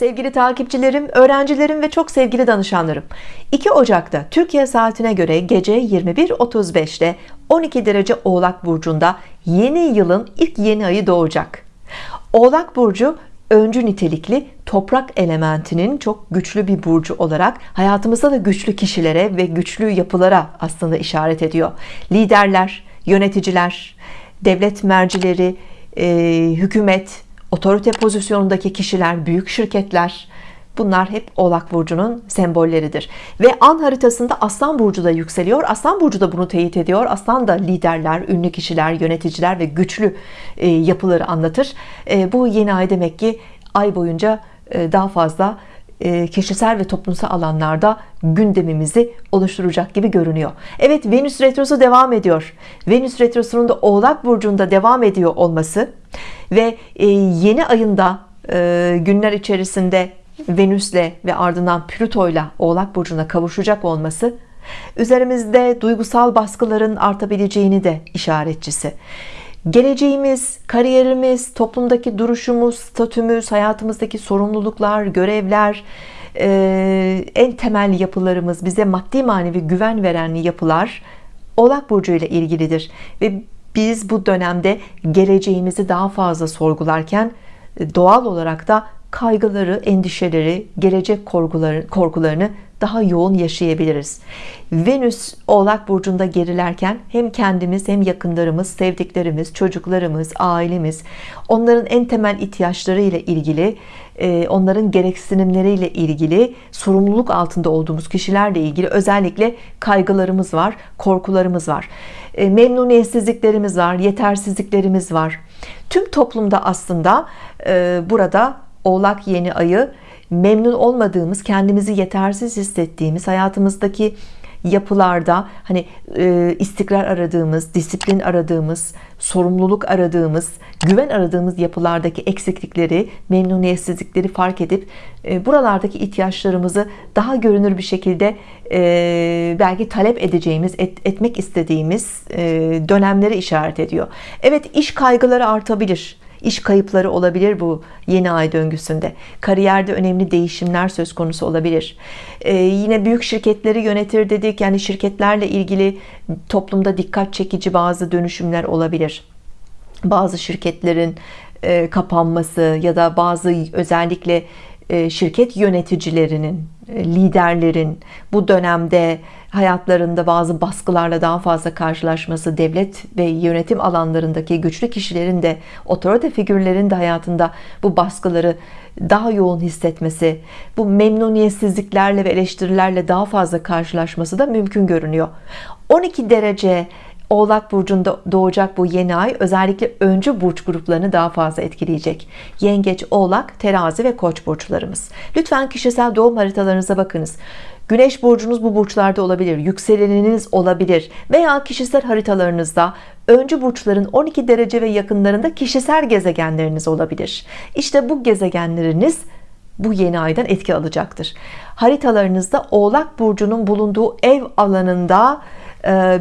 Sevgili takipçilerim, öğrencilerim ve çok sevgili danışanlarım 2 Ocak'ta Türkiye saatine göre gece 21.35'te 12 derece Oğlak Burcu'nda yeni yılın ilk yeni ayı doğacak. Oğlak Burcu öncü nitelikli toprak elementinin çok güçlü bir burcu olarak hayatımızda da güçlü kişilere ve güçlü yapılara aslında işaret ediyor. Liderler yöneticiler devlet mercileri hükümet otorite pozisyonundaki kişiler büyük şirketler bunlar hep oğlak burcunun sembolleridir. Ve an haritasında aslan burcu da yükseliyor. Aslan burcu da bunu teyit ediyor. Aslan da liderler ünlü kişiler yöneticiler ve güçlü e, yapıları anlatır. E, bu yeni ay demek ki ay boyunca e, daha fazla kişisel ve toplumsal alanlarda gündemimizi oluşturacak gibi görünüyor. Evet Venüs retrosu devam ediyor. Venüs retrosunun da oğlak burcunda devam ediyor olması ve yeni ayında günler içerisinde Venüs'le ve ardından Plüto'yla Oğlak Burcu'na kavuşacak olması üzerimizde duygusal baskıların artabileceğini de işaretçisi geleceğimiz kariyerimiz toplumdaki duruşumuz statümüz hayatımızdaki sorumluluklar görevler en temel yapılarımız bize maddi manevi güven veren yapılar Oğlak Burcu ile ilgilidir. Ve biz bu dönemde geleceğimizi daha fazla sorgularken doğal olarak da kaygıları, endişeleri, gelecek korkuları, korkularını daha yoğun yaşayabiliriz. Venüs Oğlak Burcu'nda gerilerken hem kendimiz hem yakınlarımız, sevdiklerimiz, çocuklarımız, ailemiz onların en temel ihtiyaçları ile ilgili e, onların gereksinimleriyle ilgili sorumluluk altında olduğumuz kişilerle ilgili özellikle kaygılarımız var, korkularımız var. E, memnuniyetsizliklerimiz var, yetersizliklerimiz var. Tüm toplumda aslında e, burada Oğlak yeni ayı memnun olmadığımız, kendimizi yetersiz hissettiğimiz, hayatımızdaki yapılarda hani e, istikrar aradığımız, disiplin aradığımız, sorumluluk aradığımız, güven aradığımız yapılardaki eksiklikleri, memnuniyetsizlikleri fark edip e, buralardaki ihtiyaçlarımızı daha görünür bir şekilde e, belki talep edeceğimiz, et, etmek istediğimiz e, dönemleri işaret ediyor. Evet iş kaygıları artabilir iş kayıpları olabilir bu yeni ay döngüsünde. Kariyerde önemli değişimler söz konusu olabilir. Ee, yine büyük şirketleri yönetir dedik. Yani şirketlerle ilgili toplumda dikkat çekici bazı dönüşümler olabilir. Bazı şirketlerin e, kapanması ya da bazı özellikle şirket yöneticilerinin e, liderlerin bu dönemde hayatlarında bazı baskılarla daha fazla karşılaşması devlet ve yönetim alanlarındaki güçlü kişilerin de otorite figürlerin de hayatında bu baskıları daha yoğun hissetmesi bu memnuniyetsizliklerle ve eleştirilerle daha fazla karşılaşması da mümkün görünüyor. 12 derece Oğlak burcunda doğacak bu yeni ay özellikle öncü burç gruplarını daha fazla etkileyecek. Yengeç, Oğlak, Terazi ve Koç burçlarımız. Lütfen kişisel doğum haritalarınıza bakınız. Güneş burcunuz bu burçlarda olabilir, yükseleniniz olabilir veya kişisel haritalarınızda öncü burçların 12 derece ve yakınlarında kişisel gezegenleriniz olabilir. İşte bu gezegenleriniz bu yeni aydan etki alacaktır. Haritalarınızda Oğlak burcunun bulunduğu ev alanında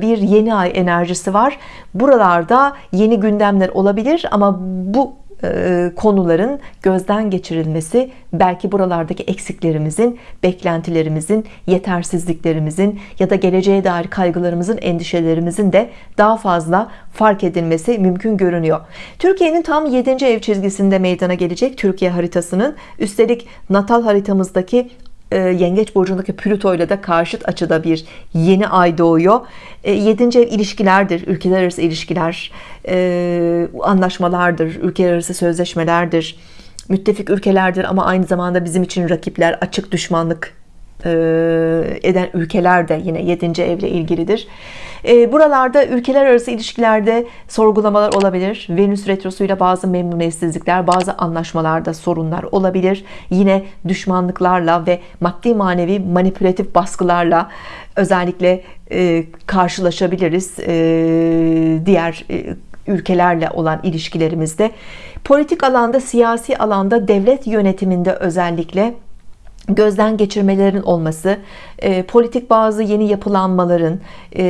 bir yeni ay enerjisi var. Buralarda yeni gündemler olabilir ama bu e, konuların gözden geçirilmesi belki buralardaki eksiklerimizin beklentilerimizin yetersizliklerimizin ya da geleceğe dair kaygılarımızın endişelerimizin de daha fazla fark edilmesi mümkün görünüyor Türkiye'nin tam 7. ev çizgisinde meydana gelecek Türkiye haritasının üstelik natal haritamızdaki e, yengeç burcundaki Plüto ile de karşıt açıda bir yeni ay doğuyor e, 7. ev ilişkilerdir ülkeler arası ilişkiler e, anlaşmalardır ülkeler arası sözleşmelerdir müttefik ülkelerdir ama aynı zamanda bizim için rakipler açık düşmanlık eden ülkeler de yine 7. evle ilgilidir. E, buralarda ülkeler arası ilişkilerde sorgulamalar olabilir. Venüs retrosuyla bazı memnuniyetsizlikler bazı anlaşmalarda sorunlar olabilir. Yine düşmanlıklarla ve maddi manevi manipülatif baskılarla özellikle e, karşılaşabiliriz diğer ülkelerle olan ilişkilerimizde. Politik alanda siyasi alanda devlet yönetiminde özellikle gözden geçirmelerin olması, e, politik bazı yeni yapılanmaların e,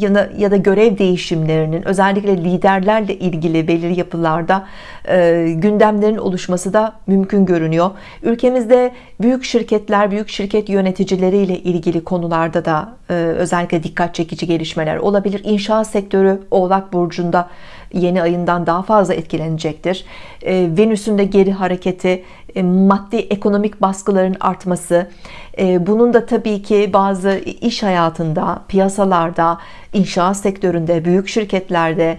ya, da, ya da görev değişimlerinin özellikle liderlerle ilgili belirli yapılarda e, gündemlerin oluşması da mümkün görünüyor. Ülkemizde büyük şirketler, büyük şirket yöneticileriyle ilgili konularda da e, özellikle dikkat çekici gelişmeler olabilir. İnşaat sektörü Oğlak Burcu'nda yeni ayından daha fazla etkilenecektir. E, Venüs'ün de geri hareketi, e, maddi ekonomik baskıların artması, e, bunun da tabii ki bazı iş hayatında, piyasalarda, inşaat sektöründe, büyük şirketlerde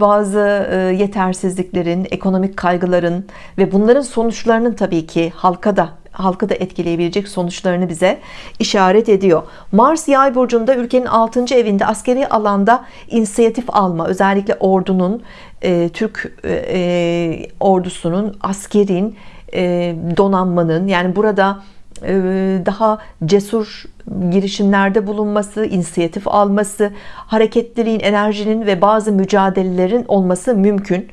bazı yetersizliklerin, ekonomik kaygıların ve bunların sonuçlarının tabii ki halka da halkı da etkileyebilecek sonuçlarını bize işaret ediyor. Mars yay burcunda ülkenin 6. evinde askeri alanda inisiyatif alma özellikle ordunun e, Türk e, e, ordusunun askerin e, donanmanın yani burada daha cesur girişimlerde bulunması, inisiyatif alması, hareketliliğin, enerjinin ve bazı mücadelelerin olması mümkün.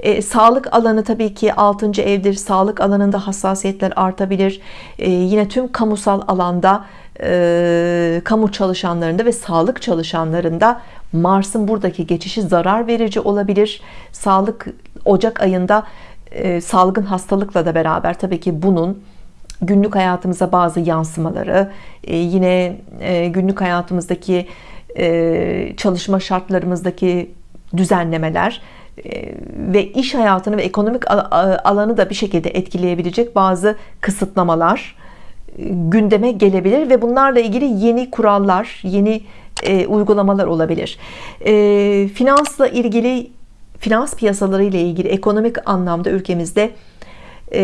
E, sağlık alanı tabii ki 6. evdir. Sağlık alanında hassasiyetler artabilir. E, yine tüm kamusal alanda e, kamu çalışanlarında ve sağlık çalışanlarında Mars'ın buradaki geçişi zarar verici olabilir. Sağlık Ocak ayında e, salgın hastalıkla da beraber tabii ki bunun günlük hayatımıza bazı yansımaları e, yine e, günlük hayatımızdaki e, çalışma şartlarımızdaki düzenlemeler ve iş hayatını ve ekonomik alanı da bir şekilde etkileyebilecek bazı kısıtlamalar gündeme gelebilir ve bunlarla ilgili yeni kurallar, yeni uygulamalar olabilir. Finansla ilgili, finans piyasaları ile ilgili ekonomik anlamda ülkemizde e,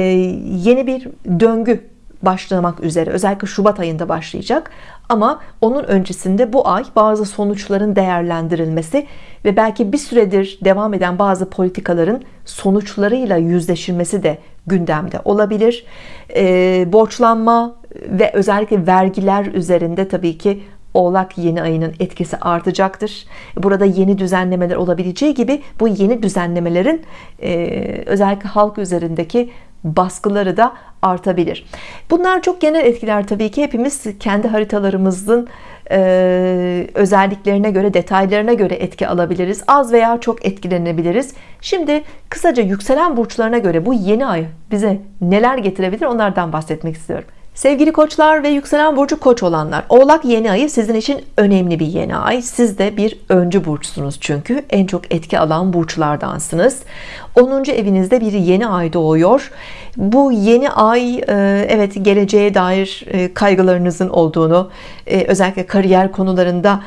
yeni bir döngü başlamak üzere. Özellikle Şubat ayında başlayacak. Ama onun öncesinde bu ay bazı sonuçların değerlendirilmesi ve belki bir süredir devam eden bazı politikaların sonuçlarıyla yüzleşilmesi de gündemde olabilir. E, borçlanma ve özellikle vergiler üzerinde tabii ki Oğlak yeni ayının etkisi artacaktır. Burada yeni düzenlemeler olabileceği gibi bu yeni düzenlemelerin e, özellikle halk üzerindeki baskıları da artabilir. Bunlar çok genel etkiler tabii ki. Hepimiz kendi haritalarımızın e, özelliklerine göre detaylarına göre etki alabiliriz. Az veya çok etkilenebiliriz. Şimdi kısaca yükselen burçlarına göre bu yeni ay bize neler getirebilir onlardan bahsetmek istiyorum. Sevgili koçlar ve yükselen burcu koç olanlar Oğlak yeni ayı sizin için önemli bir yeni ay. Siz de bir öncü burçsunuz çünkü. En çok etki alan burçlardansınız 10. evinizde bir yeni ay doğuyor. Bu yeni ay e, evet geleceğe dair e, kaygılarınızın olduğunu e, özellikle kariyer konularında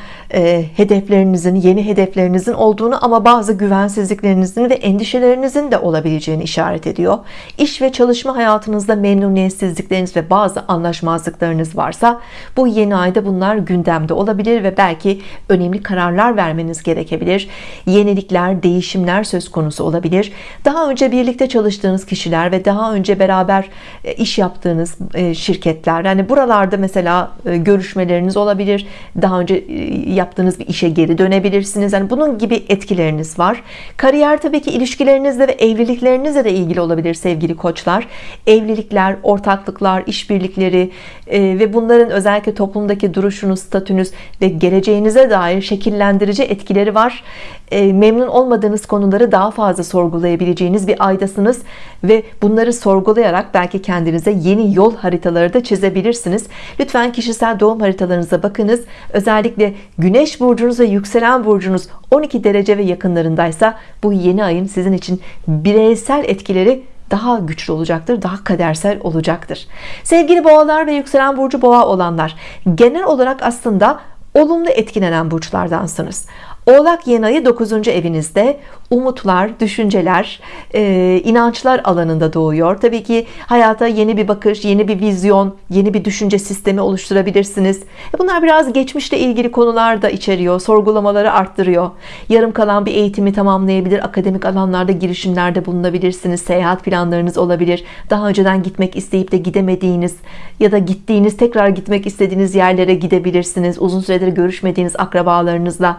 hedeflerinizin yeni hedeflerinizin olduğunu ama bazı güvensizliklerinizin ve endişelerinizin de olabileceğini işaret ediyor. İş ve çalışma hayatınızda memnuniyetsizlikleriniz ve bazı anlaşmazlıklarınız varsa bu yeni ayda bunlar gündemde olabilir ve belki önemli kararlar vermeniz gerekebilir. Yenilikler değişimler söz konusu olabilir daha önce birlikte çalıştığınız kişiler ve daha önce beraber e, iş yaptığınız e, şirketler yani buralarda mesela e, görüşmeleriniz olabilir. Daha önce yaptığınız bir işe geri dönebilirsiniz. Yani bunun gibi etkileriniz var. Kariyer tabii ki ilişkilerinizle ve evliliklerinizle de ilgili olabilir sevgili koçlar. Evlilikler ortaklıklar işbirlikleri ve bunların özellikle toplumdaki duruşunuz statünüz ve geleceğinize dair şekillendirici etkileri var memnun olmadığınız konuları daha fazla sorgulayabileceğiniz bir aydasınız ve bunları sorgulayarak belki kendinize yeni yol haritaları da çizebilirsiniz. Lütfen kişisel doğum haritalarınıza bakınız. Özellikle güneş burcunuz ve yükselen burcunuz 12 derece ve yakınlarındaysa bu yeni ayın sizin için bireysel etkileri daha güçlü olacaktır daha kadersel olacaktır. Sevgili boğalar ve yükselen burcu boğa olanlar genel olarak aslında olumlu etkilenen burçlardansınız Oğlak yeni ayı 9. evinizde umutlar, düşünceler, e, inançlar alanında doğuyor. Tabii ki hayata yeni bir bakış, yeni bir vizyon, yeni bir düşünce sistemi oluşturabilirsiniz. E, bunlar biraz geçmişle ilgili konular da içeriyor. Sorgulamaları arttırıyor. Yarım kalan bir eğitimi tamamlayabilir. Akademik alanlarda girişimlerde bulunabilirsiniz. Seyahat planlarınız olabilir. Daha önceden gitmek isteyip de gidemediğiniz ya da gittiğiniz, tekrar gitmek istediğiniz yerlere gidebilirsiniz. Uzun süredir görüşmediğiniz akrabalarınızla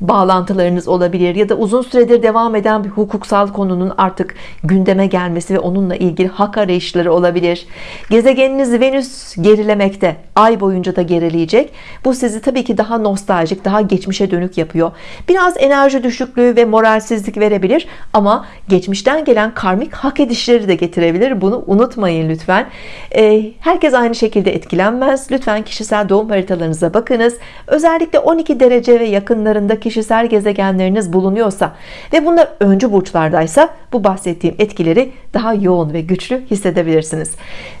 bağlantılarınız olabilir ya da uzun süredir devam devam eden bir hukuksal konunun artık gündeme gelmesi ve onunla ilgili hak arayışları olabilir. Gezegeniniz Venüs gerilemekte. Ay boyunca da gerileyecek. Bu sizi tabii ki daha nostaljik daha geçmişe dönük yapıyor. Biraz enerji düşüklüğü ve moralsizlik verebilir ama geçmişten gelen karmik hak edişleri de getirebilir. Bunu unutmayın lütfen. Ee, herkes aynı şekilde etkilenmez. Lütfen kişisel doğum haritalarınıza bakınız. Özellikle 12 derece ve yakınlarında kişisel gezegenleriniz bulunuyorsa ve bunlar öncü burçlardaysa bu bahsettiğim etkileri daha yoğun ve güçlü hissedebilirsiniz.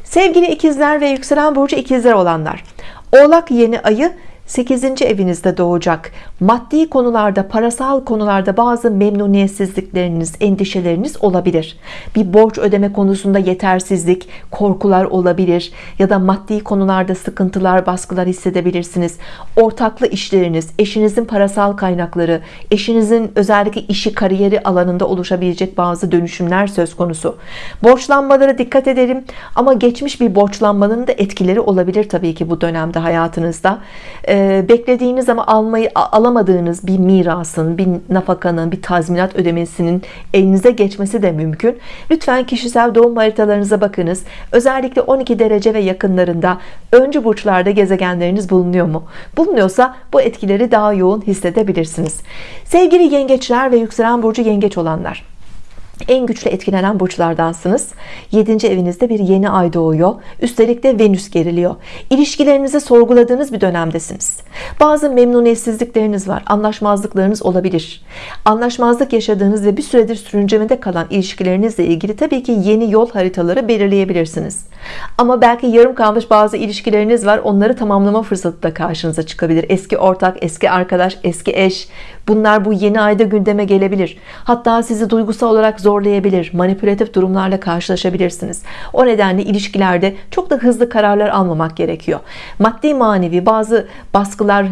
Sevgili ikizler ve yükselen burcu ikizler olanlar oğlak yeni ayı 8. evinizde doğacak. Maddi konularda parasal konularda bazı memnuniyetsizlikleriniz endişeleriniz olabilir. Bir borç ödeme konusunda yetersizlik korkular olabilir ya da maddi konularda sıkıntılar baskılar hissedebilirsiniz. Ortaklı işleriniz eşinizin parasal kaynakları eşinizin özellikle işi kariyeri alanında oluşabilecek bazı dönüşümler söz konusu. Borçlanmalara dikkat edelim ama geçmiş bir borçlanmanın da etkileri olabilir tabii ki bu dönemde hayatınızda ee, beklediğiniz ama almayı alamadığınız bir mirasın bir nafakanın bir tazminat ödemesinin elinize geçmesi de mümkün. Lütfen kişisel doğum haritalarınıza bakınız. Özellikle 12 derece ve yakınlarında öncü burçlarda gezegenleriniz bulunuyor mu? Bulunuyorsa bu etkileri daha yoğun hissedebilirsiniz. Sevgili yengeçler ve yükselen burcu yengeç olanlar en güçlü etkilenen burçlardansınız. 7. evinizde bir yeni ay doğuyor. Üstelik de Venüs geriliyor. İlişkilerinizi sorguladığınız bir dönemdesiniz. Bazı memnuniyetsizlikleriniz var. Anlaşmazlıklarınız olabilir. Anlaşmazlık yaşadığınız ve bir süredir sürüncemede kalan ilişkilerinizle ilgili tabii ki yeni yol haritaları belirleyebilirsiniz. Ama belki yarım kalmış bazı ilişkileriniz var. Onları tamamlama fırsatı da karşınıza çıkabilir. Eski ortak eski arkadaş eski eş. Bunlar bu yeni ayda gündeme gelebilir. Hatta sizi duygusal olarak zorlayabilir manipülatif durumlarla karşılaşabilirsiniz. O nedenle ilişkilerde çok da hızlı kararlar almamak gerekiyor. Maddi manevi bazı baskılar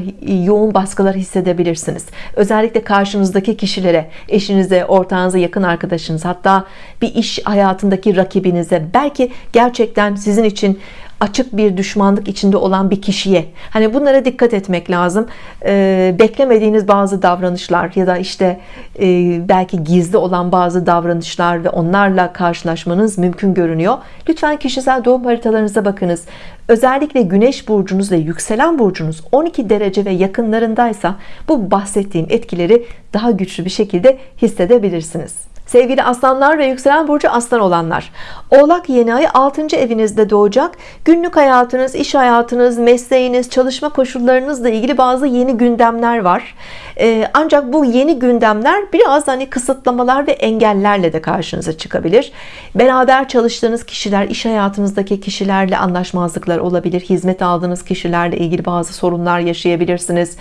yoğun baskılar hissedebilirsiniz. Özellikle karşınızdaki kişilere eşinize ortağınıza yakın arkadaşınız hatta bir iş hayatındaki rakibinize belki gerçekten sizin için açık bir düşmanlık içinde olan bir kişiye. Hani bunlara dikkat etmek lazım. Ee, beklemediğiniz bazı davranışlar ya da işte e, belki gizli olan bazı davranışlar ve onlarla karşılaşmanız mümkün görünüyor. Lütfen kişisel doğum haritalarınıza bakınız. Özellikle güneş burcunuz ve yükselen burcunuz 12 derece ve yakınlarındaysa bu bahsettiğim etkileri daha güçlü bir şekilde hissedebilirsiniz Sevgili aslanlar ve yükselen burcu aslan olanlar Oğlak yeni ay 6. evinizde doğacak. Günlük hayatınız iş hayatınız mesleğiniz çalışma koşullarınızla ilgili bazı yeni gündemler var. Ee, ancak bu yeni gündemler biraz hani kısıtlamalar ve engellerle de karşınıza çıkabilir. Beraber çalıştığınız kişiler iş hayatınızdaki kişilerle anlaşmazlıklar olabilir. Hizmet aldığınız kişilerle ilgili bazı sorunlar yaşayabilirsiniz.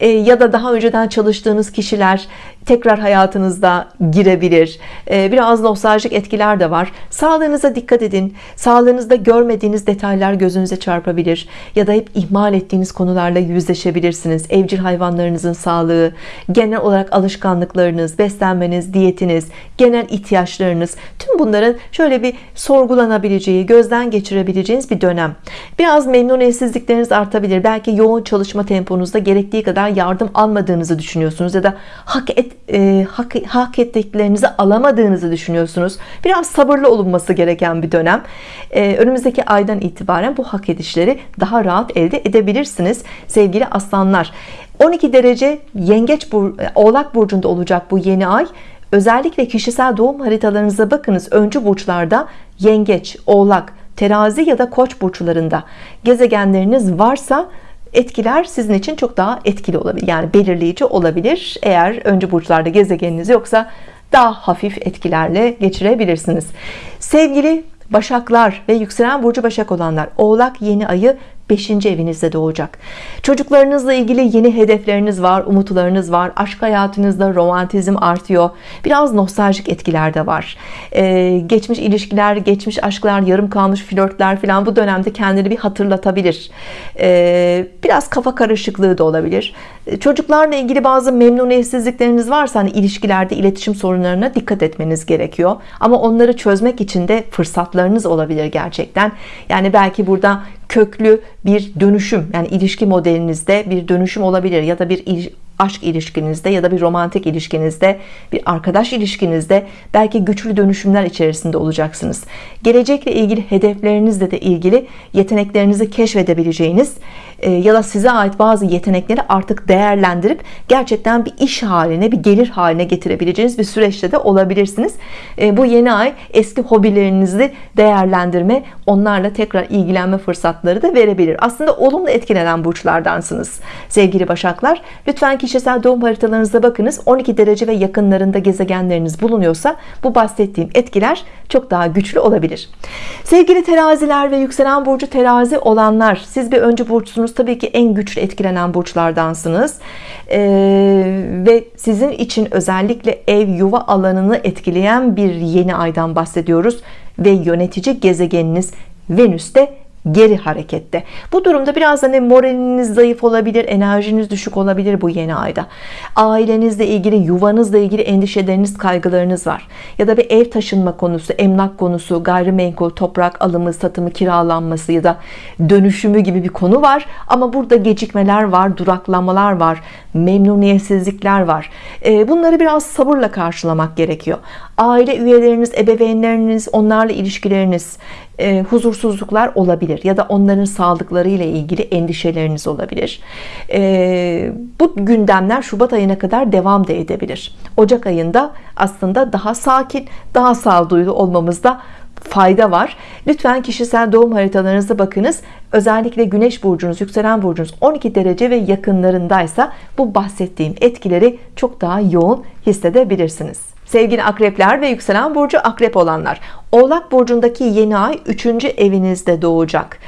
Ee, ya da daha önceden çalıştığınız kişiler tekrar hayatınızda girebilir. Ee, biraz nostaljik etkiler de var. Sağlığınıza dikkat edin. Sağlığınızda görmediğiniz detaylar gözünüze çarpabilir. Ya da hep ihmal ettiğiniz konularla yüzleşebilirsiniz. Evcil hayvanlarınızın sağlığı genel olarak alışkanlıklarınız beslenmeniz diyetiniz genel ihtiyaçlarınız tüm bunların şöyle bir sorgulanabileceği gözden geçirebileceğiniz bir dönem. Biraz memnuniyetsizlikleriniz artabilir. Belki yoğun çalışma temponuzda gerektiği kadar yardım almadığınızı düşünüyorsunuz ya da hak et, e, hak, hak ettiklerinizi alamadığınızı düşünüyorsunuz. Biraz sabırlı olunması gereken bir dönem. E, önümüzdeki aydan itibaren bu hak edişleri daha rahat elde edebilirsiniz sevgili aslanlar. 12 derece yengeç bur oğlak burcunda olacak bu yeni ay. Özellikle kişisel doğum haritalarınıza bakınız. Öncü burçlarda yengeç oğlak terazi ya da koç burçlarında gezegenleriniz varsa etkiler sizin için çok daha etkili olabilir yani belirleyici olabilir. Eğer öncü burçlarda gezegeniniz yoksa daha hafif etkilerle geçirebilirsiniz. Sevgili Başaklar ve yükselen burcu Başak olanlar Oğlak yeni ayı 5. evinizde doğacak. Çocuklarınızla ilgili yeni hedefleriniz var umutlarınız var aşk hayatınızda romantizm artıyor biraz nostaljik etkiler de var. Ee, geçmiş ilişkiler geçmiş aşklar yarım kalmış flörtler falan bu dönemde kendini bir hatırlatabilir. Ee, biraz kafa karışıklığı da olabilir. Ee, çocuklarla ilgili bazı memnuniyetsizlikleriniz varsa hani ilişkilerde iletişim sorunlarına dikkat etmeniz gerekiyor. Ama onları çözmek için de fırsatlarınız olabilir gerçekten. Yani belki burada köklü bir dönüşüm yani ilişki modelinizde bir dönüşüm olabilir ya da bir aşk ilişkinizde ya da bir romantik ilişkinizde bir arkadaş ilişkinizde belki güçlü dönüşümler içerisinde olacaksınız. Gelecekle ilgili hedeflerinizle de ilgili yeteneklerinizi keşfedebileceğiniz ya da size ait bazı yetenekleri artık değerlendirip gerçekten bir iş haline bir gelir haline getirebileceğiniz bir süreçte de olabilirsiniz. E, bu yeni ay eski hobilerinizi değerlendirme onlarla tekrar ilgilenme fırsatları da verebilir. Aslında olumlu etkilenen burçlardansınız sevgili başaklar. Lütfen kişisel doğum haritalarınıza bakınız. 12 derece ve yakınlarında gezegenleriniz bulunuyorsa bu bahsettiğim etkiler çok daha güçlü olabilir. Sevgili teraziler ve yükselen burcu terazi olanlar siz bir öncü burçsunuz tabii ki en güçlü etkilenen burçlardansınız. Ee, ve sizin için özellikle ev yuva alanını etkileyen bir yeni aydan bahsediyoruz. Ve yönetici gezegeniniz Venüs'te geri harekette. Bu durumda biraz hani moraliniz zayıf olabilir enerjiniz düşük olabilir bu yeni ayda. Ailenizle ilgili yuvanızla ilgili endişeleriniz kaygılarınız var. Ya da bir ev taşınma konusu emlak konusu gayrimenkul toprak alımı satımı kiralanması ya da dönüşümü gibi bir konu var. Ama burada gecikmeler var duraklamalar var memnuniyetsizlikler var. Ee, bunları biraz sabırla karşılamak gerekiyor. Aile üyeleriniz ebeveynleriniz onlarla ilişkileriniz e, huzursuzluklar olabilir ya da onların sağlıkları ile ilgili endişeleriniz olabilir. E, bu gündemler Şubat ayına kadar devam da edebilir. Ocak ayında aslında daha sakin daha sağduyulu olmamızda fayda var. Lütfen kişisel doğum haritalarınıza bakınız. Özellikle güneş burcunuz yükselen burcunuz 12 derece ve yakınlarındaysa bu bahsettiğim etkileri çok daha yoğun hissedebilirsiniz sevgili akrepler ve yükselen burcu akrep olanlar oğlak burcundaki yeni ay 3. evinizde doğacak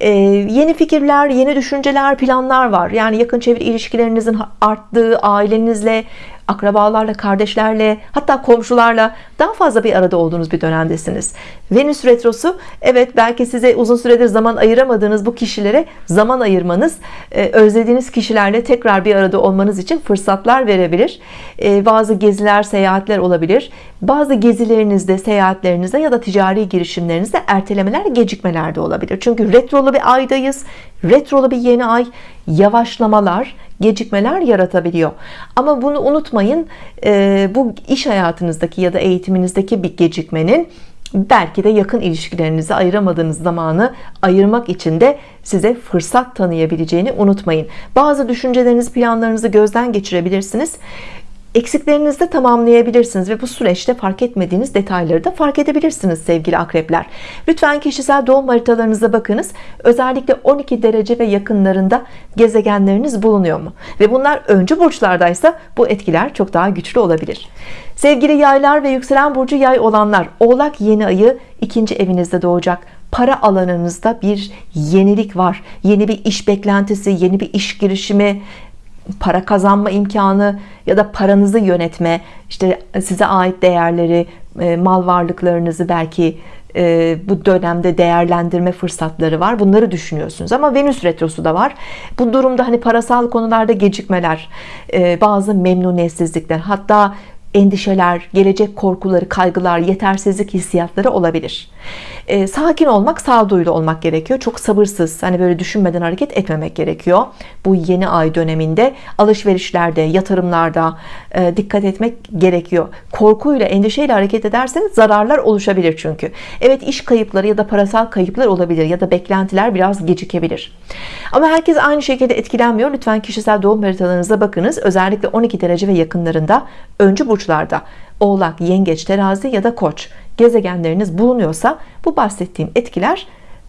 ee, yeni fikirler yeni düşünceler planlar var yani yakın çevre ilişkilerinizin arttığı ailenizle akrabalarla kardeşlerle hatta komşularla daha fazla bir arada olduğunuz bir dönemdesiniz. Venüs retrosu evet belki size uzun süredir zaman ayıramadığınız bu kişilere zaman ayırmanız e, özlediğiniz kişilerle tekrar bir arada olmanız için fırsatlar verebilir. E, bazı geziler seyahatler olabilir. Bazı gezilerinizde seyahatlerinizde ya da ticari girişimlerinizde ertelemeler gecikmeler de olabilir. Çünkü retrolu bir aydayız retrolu bir yeni ay yavaşlamalar gecikmeler yaratabiliyor. Ama bunu unutmayın e, bu iş hayatınızdaki ya da eğitiminizdeki bir gecikmenin belki de yakın ilişkilerinizi ayıramadığınız zamanı ayırmak için de size fırsat tanıyabileceğini unutmayın. Bazı düşüncelerinizi planlarınızı gözden geçirebilirsiniz eksiklerinizi de tamamlayabilirsiniz ve bu süreçte fark etmediğiniz detayları da fark edebilirsiniz sevgili akrepler. Lütfen kişisel doğum haritalarınıza bakınız. Özellikle 12 derece ve yakınlarında gezegenleriniz bulunuyor mu? Ve bunlar öncü burçlardaysa bu etkiler çok daha güçlü olabilir. Sevgili yaylar ve yükselen burcu yay olanlar oğlak yeni ayı ikinci evinizde doğacak. Para alanınızda bir yenilik var. Yeni bir iş beklentisi yeni bir iş girişimi para kazanma imkanı ya da paranızı yönetme işte size ait değerleri e, mal varlıklarınızı belki e, bu dönemde değerlendirme fırsatları var. Bunları düşünüyorsunuz. Ama Venüs retrosu da var. Bu durumda hani parasal konularda gecikmeler e, bazı memnuniyetsizlikler hatta endişeler, gelecek korkuları, kaygılar, yetersizlik hissiyatları olabilir. E, sakin olmak, sağduyulu olmak gerekiyor. Çok sabırsız, hani böyle düşünmeden hareket etmemek gerekiyor. Bu yeni ay döneminde alışverişlerde, yatırımlarda e, dikkat etmek gerekiyor. Korkuyla, endişeyle hareket ederseniz zararlar oluşabilir çünkü. Evet iş kayıpları ya da parasal kayıplar olabilir ya da beklentiler biraz gecikebilir. Ama herkes aynı şekilde etkilenmiyor. Lütfen kişisel doğum haritalarınıza bakınız. Özellikle 12 derece ve yakınlarında öncü burçlarda oğlak, yengeç, terazi ya da koç gezegenleriniz bulunuyorsa bu bahsettiğim etkiler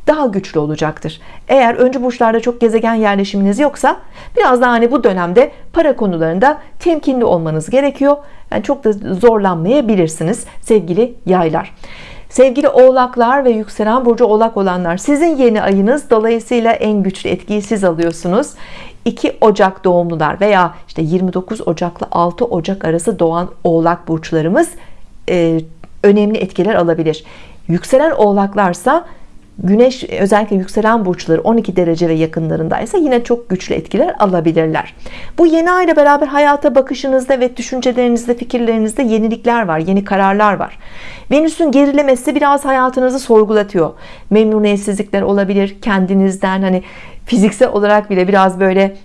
daha güçlü olacaktır. Eğer öncü burçlarda çok gezegen yerleşiminiz yoksa biraz daha hani bu dönemde para konularında temkinli olmanız gerekiyor. Yani çok da zorlanmayabilirsiniz sevgili yaylar. Sevgili oğlaklar ve yükselen burcu oğlak olanlar sizin yeni ayınız dolayısıyla en güçlü etkiyi siz alıyorsunuz 2 Ocak doğumlular veya işte 29 Ocak'la 6 Ocak arası doğan oğlak burçlarımız e, önemli etkiler alabilir yükselen oğlaklarsa Güneş özellikle yükselen burçları 12 derece ve yakınlarındaysa yine çok güçlü etkiler alabilirler. Bu yeni ay ile beraber hayata bakışınızda ve düşüncelerinizde, fikirlerinizde yenilikler var, yeni kararlar var. Venüs'ün gerilemesi biraz hayatınızı sorgulatıyor. Memnuniyetsizlikler olabilir kendinizden hani fiziksel olarak bile biraz böyle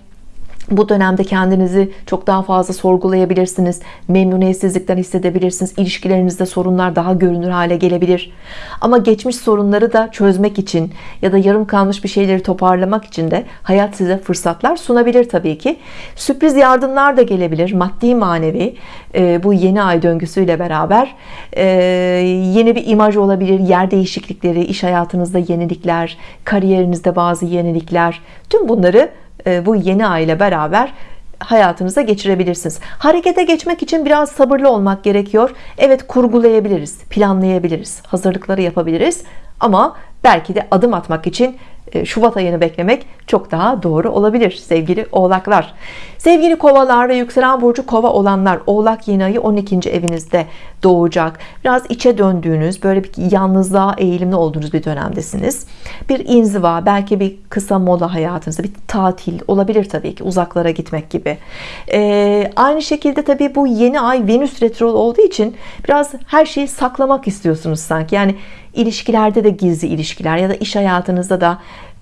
bu dönemde kendinizi çok daha fazla sorgulayabilirsiniz. Memnuniyetsizlikten hissedebilirsiniz. İlişkilerinizde sorunlar daha görünür hale gelebilir. Ama geçmiş sorunları da çözmek için ya da yarım kalmış bir şeyleri toparlamak için de hayat size fırsatlar sunabilir tabii ki. Sürpriz yardımlar da gelebilir. Maddi manevi e, bu yeni ay döngüsüyle beraber e, yeni bir imaj olabilir. Yer değişiklikleri, iş hayatınızda yenilikler, kariyerinizde bazı yenilikler. Tüm bunları bu yeni ay ile beraber hayatınıza geçirebilirsiniz. Harekete geçmek için biraz sabırlı olmak gerekiyor. Evet kurgulayabiliriz, planlayabiliriz, hazırlıkları yapabiliriz. Ama belki de adım atmak için e, Şubat ayını beklemek çok daha doğru olabilir sevgili oğlaklar. Sevgili kovalar ve yükselen burcu kova olanlar oğlak yeni ayı 12. evinizde doğacak. Biraz içe döndüğünüz böyle bir yalnızlığa eğilimli olduğunuz bir dönemdesiniz. Bir inziva belki bir kısa mola hayatınızda bir tatil olabilir tabii ki uzaklara gitmek gibi. Ee, aynı şekilde tabii bu yeni ay Venüs retro olduğu için biraz her şeyi saklamak istiyorsunuz sanki. Yani ilişkilerde de gizli ilişkiler ya da iş hayatınızda da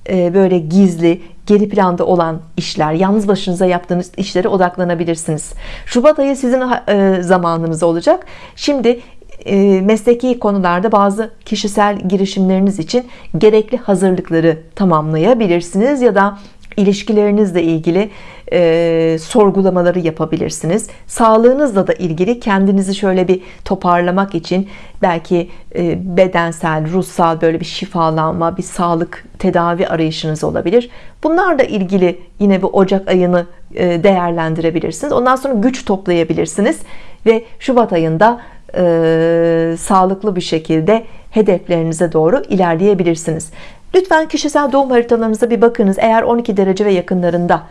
e, böyle gizli geri planda olan işler yalnız başınıza yaptığınız işlere odaklanabilirsiniz. Şubat ayı sizin e, zamanınız olacak. Şimdi e, mesleki konularda bazı kişisel girişimleriniz için gerekli hazırlıkları tamamlayabilirsiniz ya da ilişkilerinizle ilgili e, sorgulamaları yapabilirsiniz. Sağlığınızla da ilgili kendinizi şöyle bir toparlamak için belki e, bedensel ruhsal böyle bir şifalanma bir sağlık tedavi arayışınız olabilir. Bunlarla ilgili yine bu Ocak ayını e, değerlendirebilirsiniz. Ondan sonra güç toplayabilirsiniz ve Şubat ayında e, sağlıklı bir şekilde hedeflerinize doğru ilerleyebilirsiniz lütfen kişisel doğum haritalarınıza bir bakınız eğer 12 derece ve yakınlarında.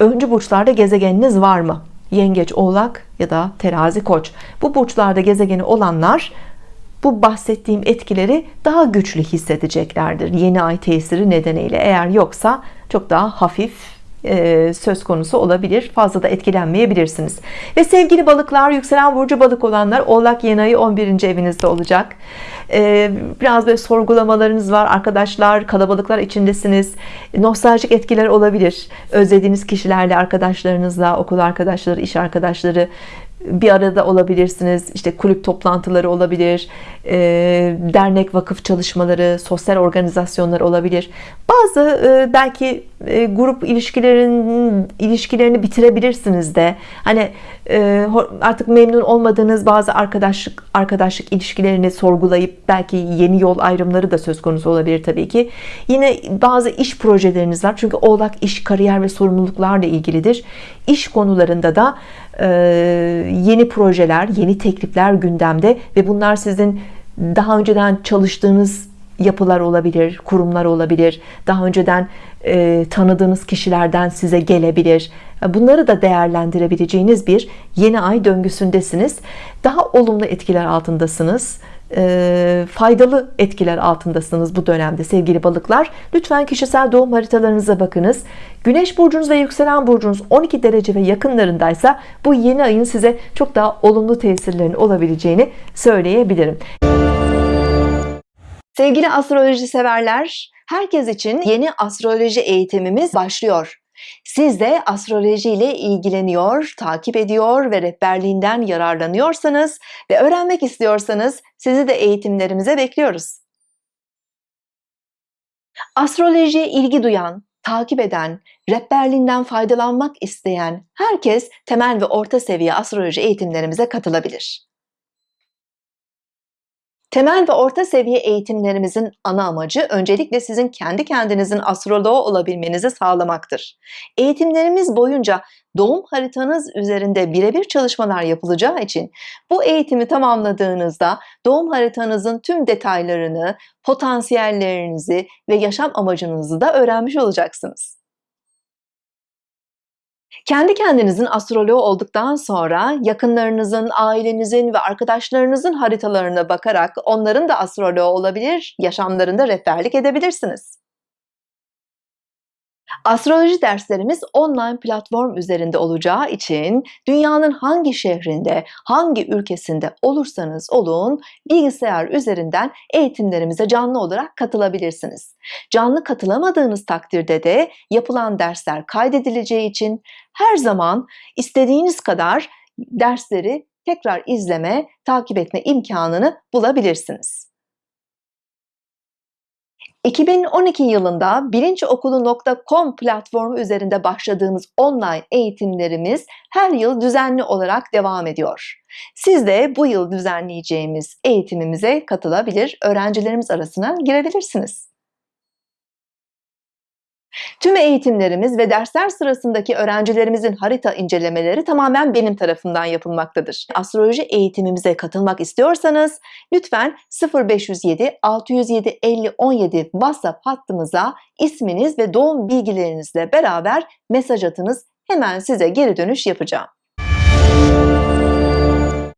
Öncü burçlarda gezegeniniz var mı? Yengeç oğlak ya da terazi koç. Bu burçlarda gezegeni olanlar bu bahsettiğim etkileri daha güçlü hissedeceklerdir yeni ay tesiri nedeniyle. Eğer yoksa çok daha hafif söz konusu olabilir. Fazla da etkilenmeyebilirsiniz. Ve sevgili balıklar yükselen burcu balık olanlar oğlak yeni ayı 11. evinizde olacak. E, biraz böyle sorgulamalarınız var. Arkadaşlar kalabalıklar içindesiniz. Nostaljik etkiler olabilir. Özlediğiniz kişilerle arkadaşlarınızla okul arkadaşları iş arkadaşları bir arada olabilirsiniz. İşte kulüp toplantıları olabilir. E, dernek vakıf çalışmaları sosyal organizasyonlar olabilir. Bazı e, belki e, grup ilişkilerin ilişkilerini bitirebilirsiniz de. Hani artık memnun olmadığınız bazı arkadaşlık arkadaşlık ilişkilerini sorgulayıp belki yeni yol ayrımları da söz konusu olabilir tabii ki. Yine bazı iş projeleriniz var. Çünkü oğlak iş kariyer ve sorumluluklarla ilgilidir. İş konularında da yeni projeler yeni teklifler gündemde ve bunlar sizin daha önceden çalıştığınız yapılar olabilir kurumlar olabilir. Daha önceden e, tanıdığınız kişilerden size gelebilir. Bunları da değerlendirebileceğiniz bir yeni ay döngüsündesiniz. Daha olumlu etkiler altındasınız. E, faydalı etkiler altındasınız bu dönemde sevgili balıklar. Lütfen kişisel doğum haritalarınıza bakınız. Güneş burcunuz ve yükselen burcunuz 12 derece ve yakınlarındaysa bu yeni ayın size çok daha olumlu tesirlerin olabileceğini söyleyebilirim Sevgili astroloji severler herkes için yeni astroloji eğitimimiz başlıyor siz de astroloji ile ilgileniyor, takip ediyor ve rehberliğinden yararlanıyorsanız ve öğrenmek istiyorsanız sizi de eğitimlerimize bekliyoruz. Astrolojiye ilgi duyan, takip eden, rehberliğinden faydalanmak isteyen herkes temel ve orta seviye astroloji eğitimlerimize katılabilir. Temel ve orta seviye eğitimlerimizin ana amacı öncelikle sizin kendi kendinizin astroloğu olabilmenizi sağlamaktır. Eğitimlerimiz boyunca doğum haritanız üzerinde birebir çalışmalar yapılacağı için bu eğitimi tamamladığınızda doğum haritanızın tüm detaylarını, potansiyellerinizi ve yaşam amacınızı da öğrenmiş olacaksınız. Kendi kendinizin astroloğu olduktan sonra yakınlarınızın, ailenizin ve arkadaşlarınızın haritalarına bakarak onların da astroloğu olabilir, yaşamlarında rehberlik edebilirsiniz. Astroloji derslerimiz online platform üzerinde olacağı için dünyanın hangi şehrinde, hangi ülkesinde olursanız olun bilgisayar üzerinden eğitimlerimize canlı olarak katılabilirsiniz. Canlı katılamadığınız takdirde de yapılan dersler kaydedileceği için her zaman istediğiniz kadar dersleri tekrar izleme, takip etme imkanını bulabilirsiniz. 2012 yılında bilinçokulu.com platformu üzerinde başladığımız online eğitimlerimiz her yıl düzenli olarak devam ediyor. Siz de bu yıl düzenleyeceğimiz eğitimimize katılabilir, öğrencilerimiz arasına girebilirsiniz. Tüm eğitimlerimiz ve dersler sırasındaki öğrencilerimizin harita incelemeleri tamamen benim tarafından yapılmaktadır. Astroloji eğitimimize katılmak istiyorsanız lütfen 0507 607 50 17 WhatsApp hattımıza isminiz ve doğum bilgilerinizle beraber mesaj atınız. Hemen size geri dönüş yapacağım.